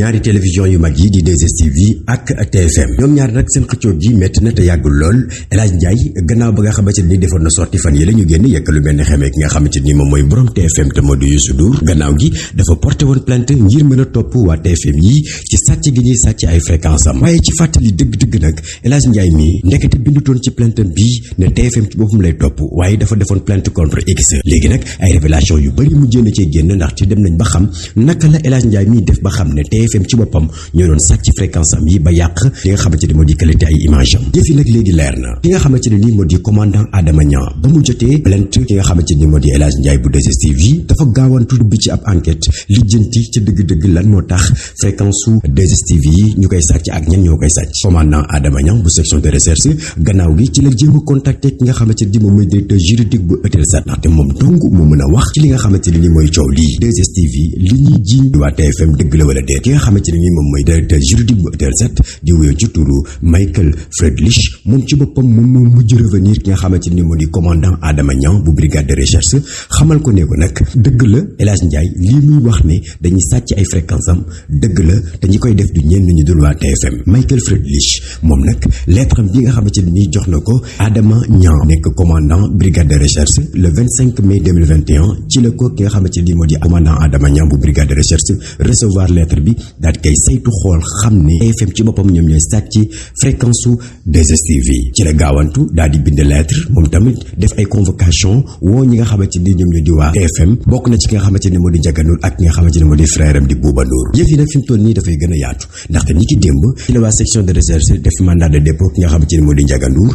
ñaari télévision yu mag yi di 2STV ak TFM ñoom ñaar nag seen xëccoo gi métti na te yàggul lool El Hadj Ndiaye gannaaw ba nga xamante ni defoon na sorti fan yi la ñu génn yekk lu benn xamee ki nga xamante ni moom mooy borom TFM te moo di Youssou Ndour gannaaw gi dafa porté woon plainte ngir mën a topp waa TFM yi ci sàcc gi ñuy sàcc ay fréquence am waaye ci fàttali dëgg-dëgg nag El Hadj Ndiaye mii ndekete bindutoon ci plainte am bii ne TFM ci boppam lay topp waaye dafa defoon plainte contre X léegi nag ay révélation yu bëri mu jénn cee génn ndax ci dem nañ ba xam naka la El Hadj Ndiaye mii def ba xam ne TFM ci boppam ñoo doon sàcc fréquence am yi ba yàq li nga xamante ni moo di qualité ay image am yëf yi nag léegi leer na ki nga xamante ne nii moo di commandant Adama Niang ba mu jotee plainte ki nga xamante ni moo di El Hadj Ndiaye bu 2STV yi dafa gaawantu dugg ci ab enquête lijjanti ca dëgg-dëgg lan moo tax fréquence su 2STV yi ñu koy sàcc ak ñan ñoo koy sàcc commandant Adama Niang bu section de recherche gannaaw gi ci la jéem a contacter ki nga xamante ni moom mooy directeur juridique bu Eutelsat ndaxte moom dong moo mën a wax ci li nga xamante ne ni mooy coow lii 2STV li ñuy jiiñ waa TFM dëgg la wala déet ki nga xamante ne ni moom mooy directeur juridique bu Eutelsat di wéy ci turu Michael Friedrich moom ci boppam moom moo mujj revenir ki nga xamante ni moo di commandant Adama Niang bu brigade de recherche xamal ko ne ko nag dëgg la El Hadj Ndiaye lii muy wax ne dañuy sàcc ay fréquence am dëgg la te ñi koy def du ñenn ñu dul waa TFM Michael Friedrich moom nag lettre am bi nga xamante ni nii jox na ko Adama Niang nekk commandant brigade de recherche le 25 mai 2021 ci la ko ki nga xamante ni moo di commandant Adama Niang bu brigade de recherche recevoir lettre bi daal di koy saytu xool xam ne TFM ci boppam ñoom ñooy sàcc fréquence su 2STV ci la gaawantu daal di bind lettre moom tamit def ay convocation woo ñi nga xamante ni ñoom ñoo di waa TFM bokk na ci ki nga xamante ne moo di Ndiaga Ndour ak ki nga xamante ne moo di frère am di Bouba Ndour yëf yi nag fi mu toll nii dafay gën a yaatu ndaxte ni ki démb ci la waa section de recherche def mandat de dépôt ki nga xamante ne moo di Ndiaga Ndour